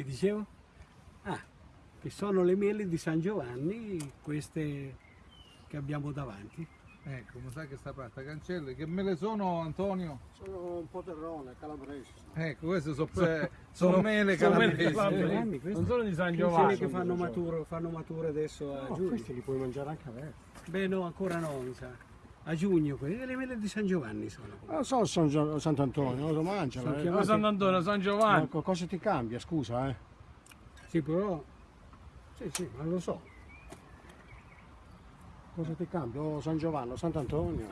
Che dicevo? Ah, che sono le mele di San Giovanni, queste che abbiamo davanti. Ecco, mi sa che sta parte cancelle. Che me le sono Antonio? Sono un po' terrone, calabrese. Ecco, queste sono, pe- sono mele Sono mele eh. Giovanni, questi? Non sono di San Giovanni. che fanno mature, fanno mature adesso a No, giugno. questi li puoi mangiare anche aperti. Beh no, ancora no, mi sa. A giugno, quelle le mele di San Giovanni sono. Non so San Gio- Sant'Antonio, lo mangiano. Sono Eh. chiamati- Ma Sant'Antonio, San Giovanni. Ma cosa ti cambia, scusa, eh? Sì, però... Sì, sì, ma lo so. Cosa ti cambia? Oh, San Giovanni, Sant'Antonio.